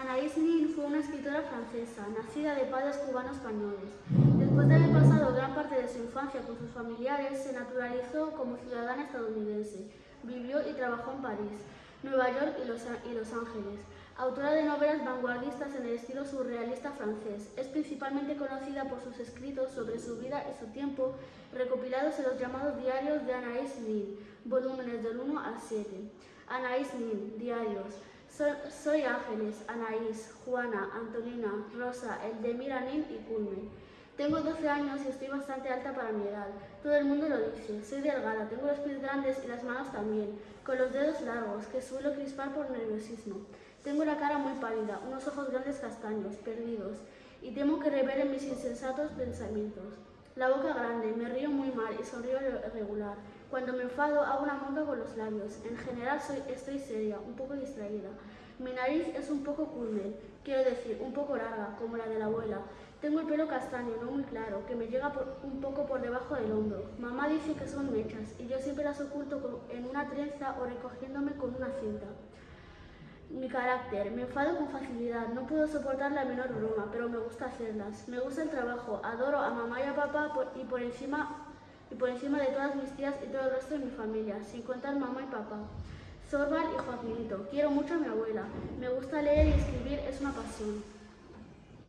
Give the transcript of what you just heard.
Anaïs Nin fue una escritora francesa, nacida de padres cubanos-españoles. Después de haber pasado gran parte de su infancia con sus familiares, se naturalizó como ciudadana estadounidense. Vivió y trabajó en París, Nueva York y Los, y Los Ángeles. Autora de novelas vanguardistas en el estilo surrealista francés, es principalmente conocida por sus escritos sobre su vida y su tiempo, recopilados en los llamados diarios de Anaïs Nin, volúmenes del 1 al 7. Anaïs Nin, diarios. Soy, Ángeles, Anaís, Juana, Antonina, Rosa, Eldemira Nin y Culmen. Tengo 12 años y estoy bastante alta para mi edad. Todo el mundo lo dice. Soy delgada, tengo los pies grandes y las manos también, con los dedos largos, que suelo crispar por nerviosismo. Tengo la cara muy pálida, unos ojos grandes castaños, perdidos, y temo que revelen mis insensatos pensamientos. La boca grande, me río muy mal y sonrío irregular. Cuando me enfado hago una mueca con los labios. En general soy, estoy seria, un poco distraída. Mi nariz es un poco culmen, quiero decir, un poco larga, como la de la abuela. Tengo el pelo castaño, no muy claro, que me llega un poco por debajo del hombro. Mamá dice que son mechas y yo siempre las oculto en una trenza o recogiéndome con una cinta. Mi carácter. Me enfado con facilidad. No puedo soportar la menor broma, pero me gusta hacerlas. Me gusta el trabajo. Adoro a mamá y a papá y por encima y por encima de todas mis tías y todo el resto de mi familia, sin contar mamá y papá. Sorbar y Joaquinito. Quiero mucho a mi abuela. Me gusta leer y escribir, es una pasión.